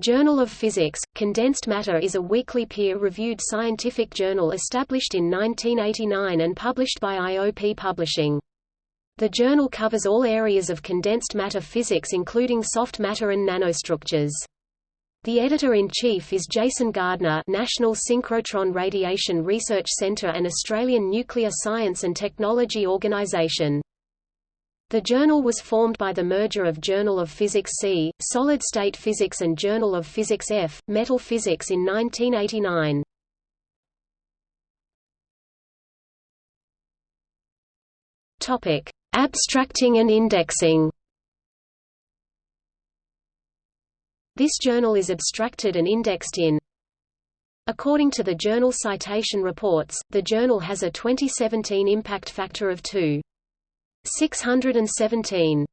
Journal of Physics, Condensed Matter is a weekly peer-reviewed scientific journal established in 1989 and published by IOP Publishing. The journal covers all areas of condensed matter physics including soft matter and nanostructures. The editor-in-chief is Jason Gardner National Synchrotron Radiation Research Centre and Australian Nuclear Science and Technology Organisation. The journal was formed by the merger of Journal of Physics C, Solid State Physics and Journal of Physics F, Metal Physics in 1989. Topic: Abstracting and indexing. This journal is abstracted and indexed in According to the Journal Citation Reports, the journal has a 2017 impact factor of 2. 617.